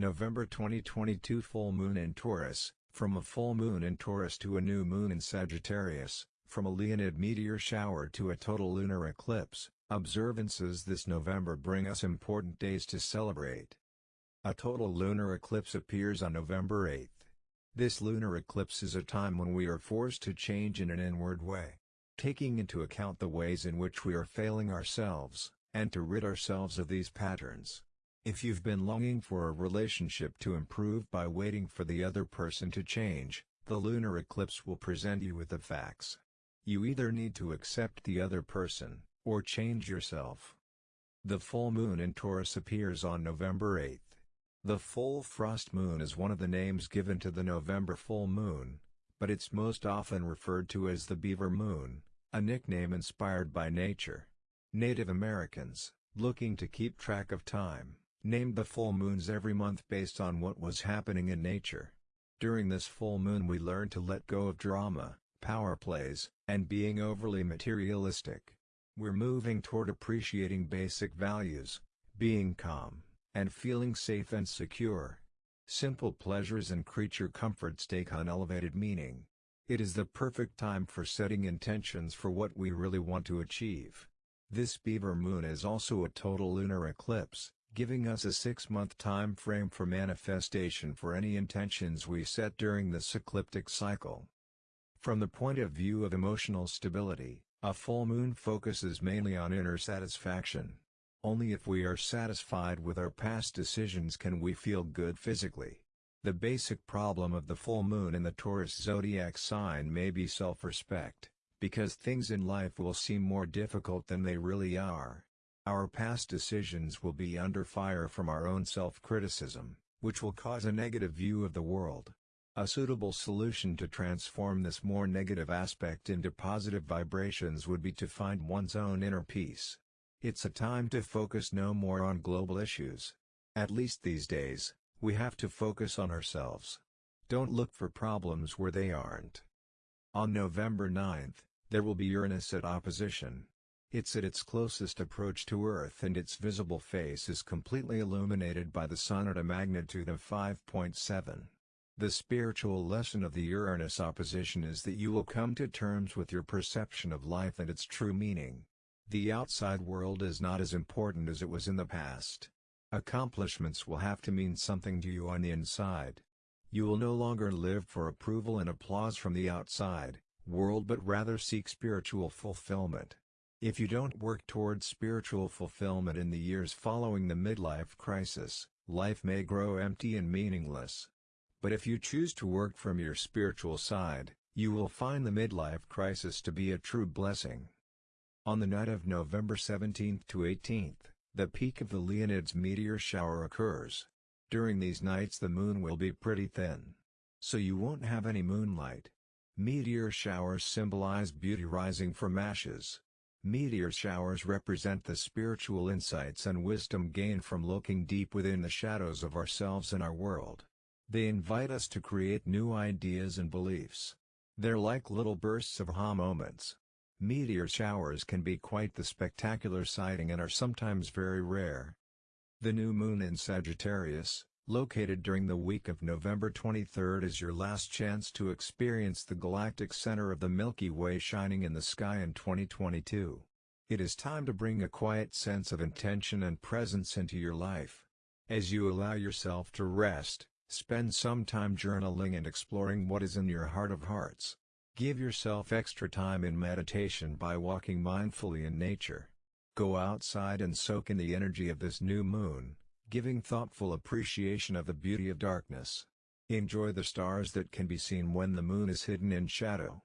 November 2022 Full Moon in Taurus, from a full moon in Taurus to a new moon in Sagittarius, from a Leonid meteor shower to a total lunar eclipse, observances this November bring us important days to celebrate. A total lunar eclipse appears on November 8. This lunar eclipse is a time when we are forced to change in an inward way. Taking into account the ways in which we are failing ourselves, and to rid ourselves of these patterns. If you've been longing for a relationship to improve by waiting for the other person to change, the lunar eclipse will present you with the facts. You either need to accept the other person, or change yourself. The full moon in Taurus appears on November 8. The full frost moon is one of the names given to the November full moon, but it's most often referred to as the beaver moon, a nickname inspired by nature. Native Americans, looking to keep track of time, named the full moons every month based on what was happening in nature. During this full moon we learn to let go of drama, power plays, and being overly materialistic. We're moving toward appreciating basic values, being calm, and feeling safe and secure. Simple pleasures and creature comforts take on elevated meaning. It is the perfect time for setting intentions for what we really want to achieve. This beaver moon is also a total lunar eclipse, giving us a six-month time frame for manifestation for any intentions we set during this ecliptic cycle. From the point of view of emotional stability, a full moon focuses mainly on inner satisfaction. Only if we are satisfied with our past decisions can we feel good physically. The basic problem of the full moon in the Taurus zodiac sign may be self-respect, because things in life will seem more difficult than they really are. Our past decisions will be under fire from our own self-criticism, which will cause a negative view of the world. A suitable solution to transform this more negative aspect into positive vibrations would be to find one's own inner peace. It's a time to focus no more on global issues. At least these days, we have to focus on ourselves. Don't look for problems where they aren't. On November 9th, there will be Uranus at opposition. It's at its closest approach to Earth and its visible face is completely illuminated by the Sun at a magnitude of 5.7. The spiritual lesson of the Uranus opposition is that you will come to terms with your perception of life and its true meaning. The outside world is not as important as it was in the past. Accomplishments will have to mean something to you on the inside. You will no longer live for approval and applause from the outside world but rather seek spiritual fulfillment. If you don't work towards spiritual fulfillment in the years following the midlife crisis, life may grow empty and meaningless. But if you choose to work from your spiritual side, you will find the midlife crisis to be a true blessing. On the night of November 17th to 18th, the peak of the Leonids meteor shower occurs. During these nights the moon will be pretty thin. So you won't have any moonlight. Meteor showers symbolize beauty rising from ashes. Meteor showers represent the spiritual insights and wisdom gained from looking deep within the shadows of ourselves and our world. They invite us to create new ideas and beliefs. They're like little bursts of aha moments. Meteor showers can be quite the spectacular sighting and are sometimes very rare. The new moon in Sagittarius, located during the week of November 23 is your last chance to experience the galactic center of the Milky Way shining in the sky in 2022. It is time to bring a quiet sense of intention and presence into your life. As you allow yourself to rest, Spend some time journaling and exploring what is in your heart of hearts. Give yourself extra time in meditation by walking mindfully in nature. Go outside and soak in the energy of this new moon, giving thoughtful appreciation of the beauty of darkness. Enjoy the stars that can be seen when the moon is hidden in shadow.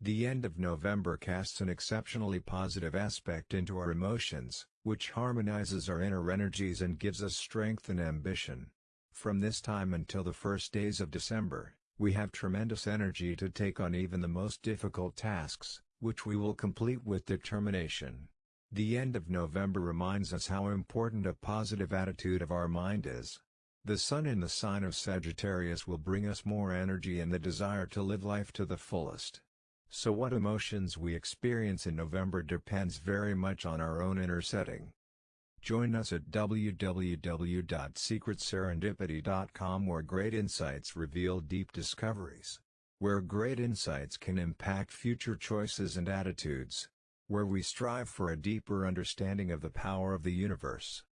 The end of November casts an exceptionally positive aspect into our emotions, which harmonizes our inner energies and gives us strength and ambition. From this time until the first days of December, we have tremendous energy to take on even the most difficult tasks, which we will complete with determination. The end of November reminds us how important a positive attitude of our mind is. The Sun in the sign of Sagittarius will bring us more energy and the desire to live life to the fullest. So what emotions we experience in November depends very much on our own inner setting. Join us at www.secretserendipity.com where great insights reveal deep discoveries. Where great insights can impact future choices and attitudes. Where we strive for a deeper understanding of the power of the universe.